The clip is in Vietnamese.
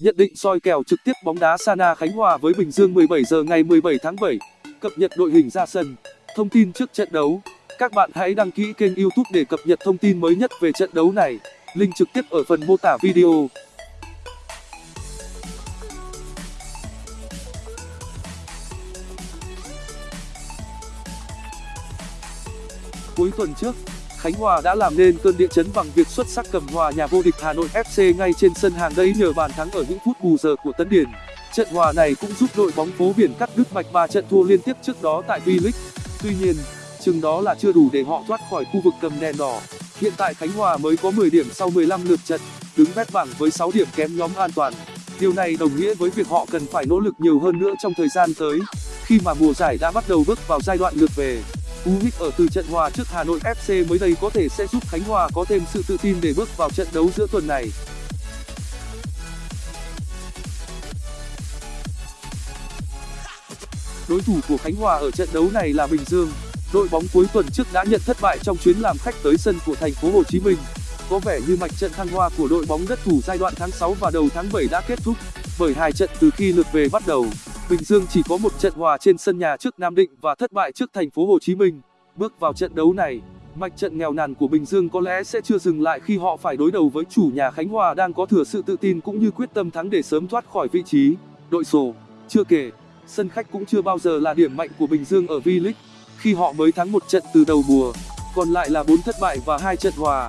Nhận định soi kèo trực tiếp bóng đá Sana Khánh Hòa với Bình Dương 17 giờ ngày 17 tháng 7. Cập nhật đội hình ra sân. Thông tin trước trận đấu. Các bạn hãy đăng ký kênh YouTube để cập nhật thông tin mới nhất về trận đấu này. Link trực tiếp ở phần mô tả video. Cuối tuần trước, Khánh Hòa đã làm nên cơn địa chấn bằng việc xuất sắc cầm hòa nhà vô địch Hà Nội FC ngay trên sân hàng đấy nhờ bàn thắng ở những phút bù giờ của Tấn Điền. Trận hòa này cũng giúp đội bóng phố biển cắt đứt mạch ba trận thua liên tiếp trước đó tại V-League. Tuy nhiên, chừng đó là chưa đủ để họ thoát khỏi khu vực cầm đèn đỏ. Hiện tại Khánh Hòa mới có 10 điểm sau 15 lượt trận, đứng vét bảng với 6 điểm kém nhóm an toàn. Điều này đồng nghĩa với việc họ cần phải nỗ lực nhiều hơn nữa trong thời gian tới, khi mà mùa giải đã bắt đầu bước vào giai đoạn lượt về. Cú hích ở từ trận hòa trước Hà Nội FC mới đây có thể sẽ giúp Khánh Hòa có thêm sự tự tin để bước vào trận đấu giữa tuần này. Đối thủ của Khánh Hòa ở trận đấu này là Bình Dương. Đội bóng cuối tuần trước đã nhận thất bại trong chuyến làm khách tới sân của thành phố Hồ Chí Minh. Có vẻ như mạch trận thăng hoa của đội bóng đất thủ giai đoạn tháng 6 và đầu tháng 7 đã kết thúc, bởi hai trận từ khi lượt về bắt đầu, Bình Dương chỉ có một trận hòa trên sân nhà trước Nam Định và thất bại trước thành phố Hồ Chí Minh. Bước vào trận đấu này, mạch trận nghèo nàn của Bình Dương có lẽ sẽ chưa dừng lại khi họ phải đối đầu với chủ nhà Khánh Hòa đang có thừa sự tự tin cũng như quyết tâm thắng để sớm thoát khỏi vị trí đội sổ. Chưa kể, sân khách cũng chưa bao giờ là điểm mạnh của Bình Dương ở V-League, khi họ mới thắng một trận từ đầu mùa, còn lại là 4 thất bại và 2 trận hòa.